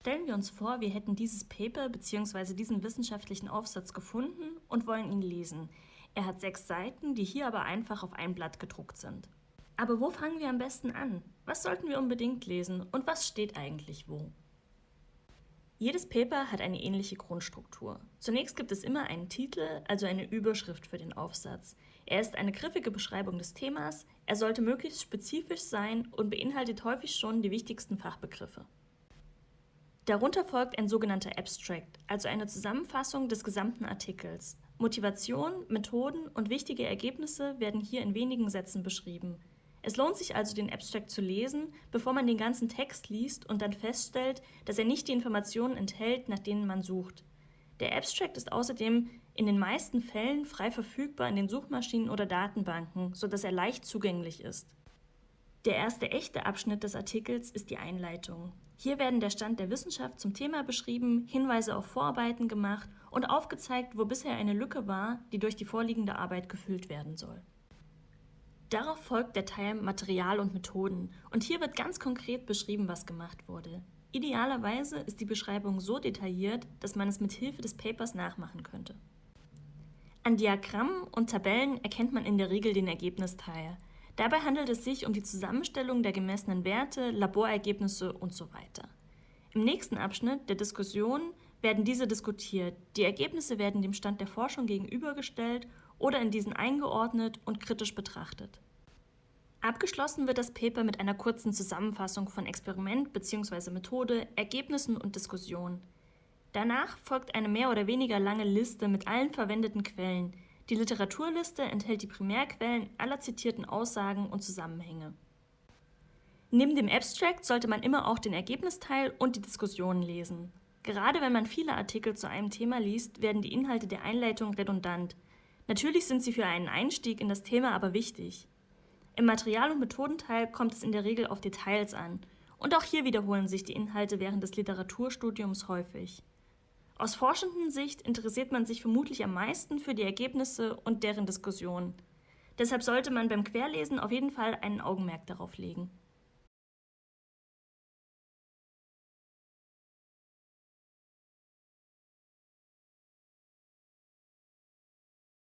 Stellen wir uns vor, wir hätten dieses Paper bzw. diesen wissenschaftlichen Aufsatz gefunden und wollen ihn lesen. Er hat sechs Seiten, die hier aber einfach auf ein Blatt gedruckt sind. Aber wo fangen wir am besten an? Was sollten wir unbedingt lesen und was steht eigentlich wo? Jedes Paper hat eine ähnliche Grundstruktur. Zunächst gibt es immer einen Titel, also eine Überschrift für den Aufsatz. Er ist eine griffige Beschreibung des Themas, er sollte möglichst spezifisch sein und beinhaltet häufig schon die wichtigsten Fachbegriffe. Darunter folgt ein sogenannter Abstract, also eine Zusammenfassung des gesamten Artikels. Motivation, Methoden und wichtige Ergebnisse werden hier in wenigen Sätzen beschrieben. Es lohnt sich also, den Abstract zu lesen, bevor man den ganzen Text liest und dann feststellt, dass er nicht die Informationen enthält, nach denen man sucht. Der Abstract ist außerdem in den meisten Fällen frei verfügbar in den Suchmaschinen oder Datenbanken, sodass er leicht zugänglich ist. Der erste echte Abschnitt des Artikels ist die Einleitung. Hier werden der Stand der Wissenschaft zum Thema beschrieben, Hinweise auf Vorarbeiten gemacht und aufgezeigt, wo bisher eine Lücke war, die durch die vorliegende Arbeit gefüllt werden soll. Darauf folgt der Teil Material und Methoden und hier wird ganz konkret beschrieben, was gemacht wurde. Idealerweise ist die Beschreibung so detailliert, dass man es mit Hilfe des Papers nachmachen könnte. An Diagrammen und Tabellen erkennt man in der Regel den Ergebnisteil. Dabei handelt es sich um die Zusammenstellung der gemessenen Werte, Laborergebnisse und so weiter. Im nächsten Abschnitt der Diskussion werden diese diskutiert. Die Ergebnisse werden dem Stand der Forschung gegenübergestellt oder in diesen eingeordnet und kritisch betrachtet. Abgeschlossen wird das Paper mit einer kurzen Zusammenfassung von Experiment bzw. Methode, Ergebnissen und Diskussion. Danach folgt eine mehr oder weniger lange Liste mit allen verwendeten Quellen, die Literaturliste enthält die Primärquellen aller zitierten Aussagen und Zusammenhänge. Neben dem Abstract sollte man immer auch den Ergebnisteil und die Diskussionen lesen. Gerade wenn man viele Artikel zu einem Thema liest, werden die Inhalte der Einleitung redundant. Natürlich sind sie für einen Einstieg in das Thema aber wichtig. Im Material- und Methodenteil kommt es in der Regel auf Details an. Und auch hier wiederholen sich die Inhalte während des Literaturstudiums häufig. Aus forschenden Sicht interessiert man sich vermutlich am meisten für die Ergebnisse und deren Diskussion. Deshalb sollte man beim Querlesen auf jeden Fall ein Augenmerk darauf legen.